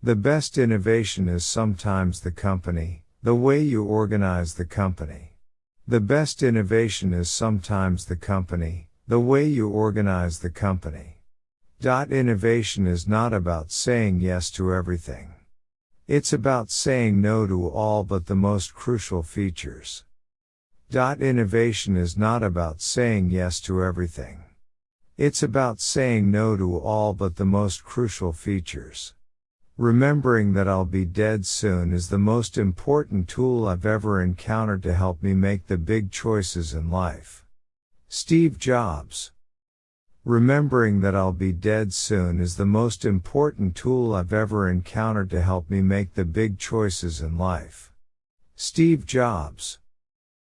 The best innovation is sometimes the company, the way you organize the company. The best innovation is sometimes the company, the way you organize the company. Dot innovation is not about saying yes to everything. It's about saying no to all but the most crucial features. Dot innovation is not about saying yes to everything. It's about saying no to all but the most crucial features. Remembering that I'll be dead soon is the most important tool I've ever encountered to help me make the big choices in life. Steve Jobs. Remembering that I'll be dead soon is the most important tool I've ever encountered to help me make the big choices in life. Steve Jobs.